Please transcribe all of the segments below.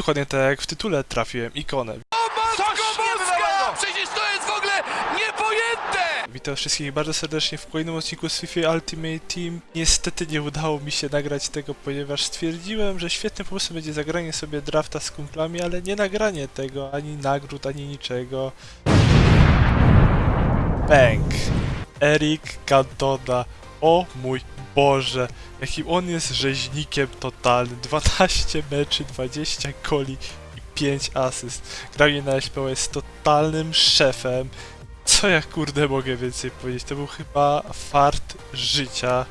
Dokładnie tak jak w tytule trafiłem ikonę. Matko Boska! Przecież to jest w ogóle niepojęte! Witam wszystkich bardzo serdecznie w kolejnym odcinku z FIFA Ultimate Team. Niestety nie udało mi się nagrać tego, ponieważ stwierdziłem, że świetnym pomysłem będzie zagranie sobie drafta z kumplami, ale nie nagranie tego, ani nagród, ani niczego. Bang! Eric Cantona. O mój Boże, jakim on jest rzeźnikiem totalnym. 12 meczy, 20 goli i 5 asyst. Granie na SPO jest totalnym szefem. Co ja kurde mogę więcej powiedzieć? To był chyba fart życia.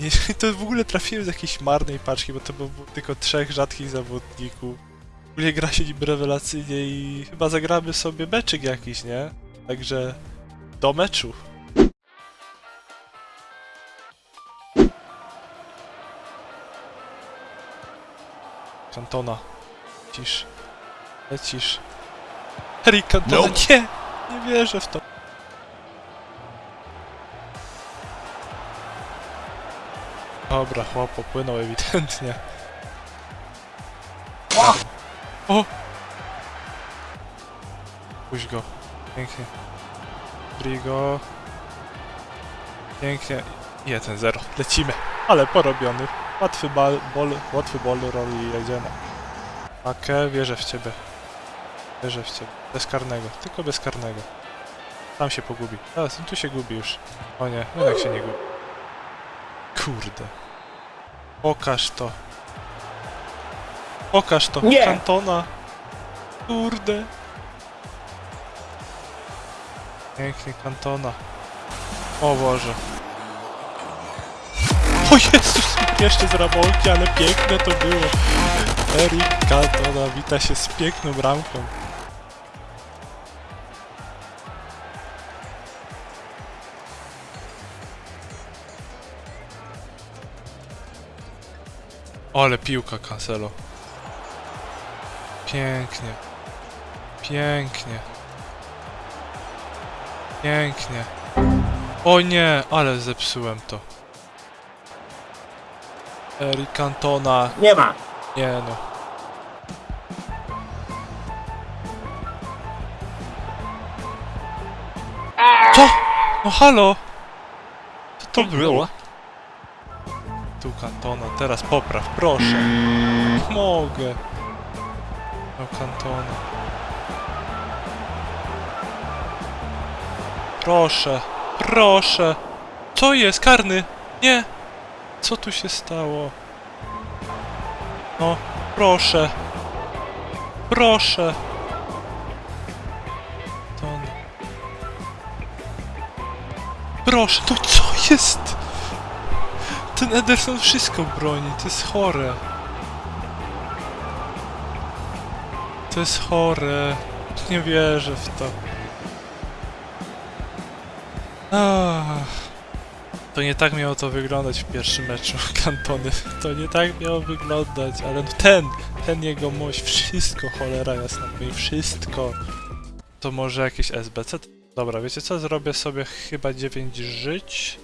Nie, to w ogóle trafiłem z jakiejś marnej paczki, bo to było tylko trzech rzadkich zawodników. W ogóle gra się nim rewelacyjnie i chyba zagramy sobie meczyk jakiś, nie? Także do meczu. Kantona. Lecisz. Lecisz. Harry Cantona. Nope. Nie! Nie wierzę w to. Dobra, chłop popłynął ewidentnie. O! Puść go. Pięknie. Brigo. Pięknie. 1-0. Lecimy. Ale porobiony. Łatwy bal, bol, łatwy bol roll i jedziemy. Akę, wierzę w ciebie. Wierzę w ciebie. Bez karnego. Tylko bez karnego. Tam się pogubi. Teraz tu się gubi już. O nie, jednak się nie gubi. Kurde. Pokaż to. Pokaż to. Nie. Kantona. Kurde. Pięknie Kantona. O Boże. O Jezus! Jeszcze z Ramonki, ale piękne to było. Eric Cantona wita się z piękną bramką. Ale piłka Cancelo. Pięknie. Pięknie. Pięknie. O nie, ale zepsułem to. Eric Cantona. Nie ma. Nie no. Co? No halo! Co to było? Tu Cantona, teraz popraw, proszę. Mogę. No Cantona. Proszę, proszę. Co jest? Karny? Nie. Co tu się stało? No, proszę. Proszę. Ton. Proszę, to co jest? Ten Ederson wszystko broni, to jest chore. To jest chore. Nie wierzę w to. Ach. To nie tak miało to wyglądać w pierwszym meczu Kantony. To nie tak miało wyglądać, ale no ten, ten jego mość, wszystko cholera jasna, mówi wszystko. To może jakieś SBC? Dobra, wiecie co? Zrobię sobie chyba 9 żyć.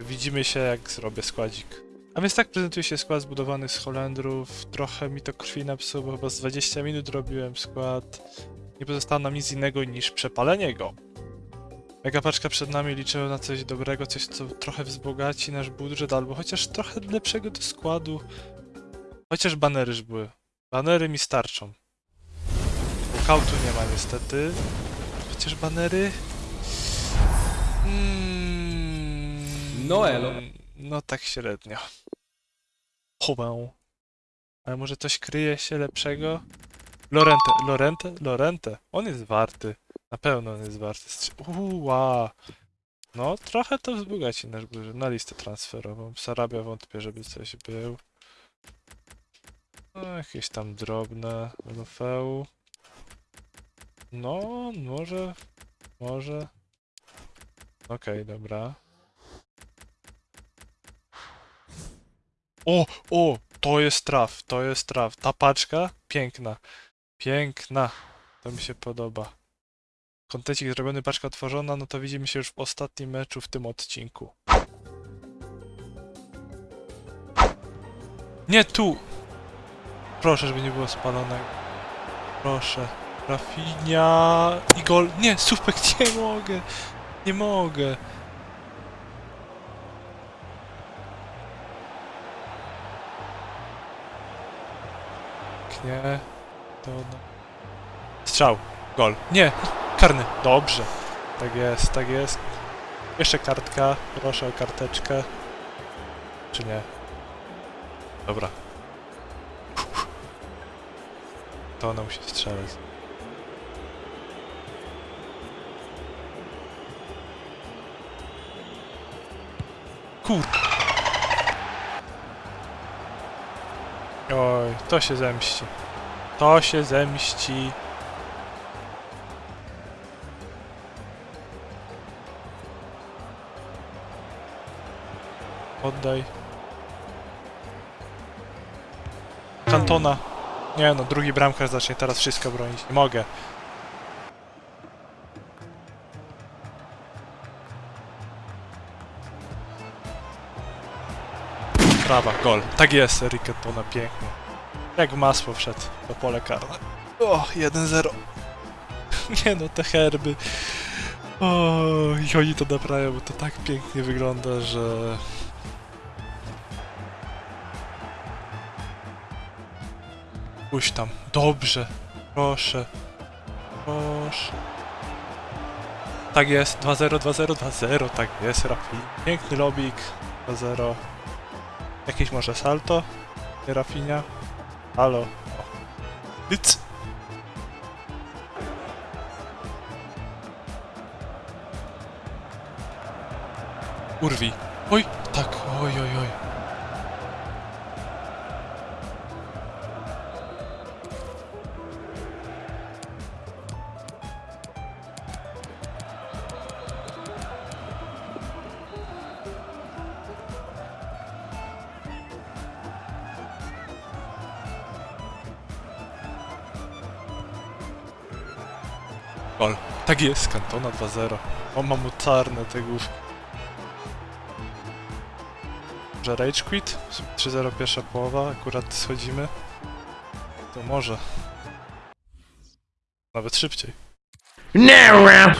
Widzimy się jak zrobię składzik. A więc tak prezentuje się skład zbudowany z Holendrów. Trochę mi to krwi napsuło, bo chyba z 20 minut robiłem skład. Nie pozostało nam nic innego niż przepalenie go. Mega paczka przed nami liczę na coś dobrego, coś co trochę wzbogaci nasz budżet, albo chociaż trochę lepszego do składu. Chociaż banery już były. Banery mi starczą. Walkoutu nie ma niestety. Chociaż banery... Mm, No elo. No tak średnio. Chowę. Ale może coś kryje się lepszego? Lorente, Lorente, Lorente. On jest warty. Na pewno on jest warty. Uła. No, trochę to wzbogaci nasz budżet. Na listę transferową. Sarabia wątpię, żeby coś był. No, jakieś tam drobne. LFU. No, może. Może. Okej, dobra. O, o, to jest traf, to jest traf. Ta paczka, piękna. Piękna. To mi się podoba. Kontencik zrobiony, paczka otworzona, no to widzimy się już w ostatnim meczu w tym odcinku. Nie tu! Proszę, żeby nie było spalonego. Proszę. Rafinia i gol. Nie, Supek, nie mogę. Nie mogę. Nie. To. Strzał. Gol. Nie. Karny. Dobrze. Tak jest, tak jest. Jeszcze kartka. Proszę o karteczkę. Czy nie? Dobra. To ona musi strzelać. Kur... Oj, to się zemści. To się zemści. Oddaj. Kantona. Nie no, drugi bramkarz zacznie teraz wszystko bronić. Nie mogę. Prawa, gol. Tak jest, Eric Cantona, pięknie. Jak w masło wszedł do pole karne. O, 1-0. Nie no, te herby. O, i oni to naprawiają, bo to tak pięknie wygląda, że... Pójść tam. Dobrze. Proszę. Proszę. Tak jest. 2-0, 2-0, 2-0. Tak jest, Rafi. Piękny lobik. 2-0. Jakieś może salto? Nie Rafinia? Halo. O. Nic. Urwi. Oj, tak. Oj, oj, oj. Gol. Tak jest, Kantona 2-0. O, mam mocarne te główki. Że Rage Quit? 3-0 pierwsza połowa, akurat schodzimy. To może. Nawet szybciej. Now.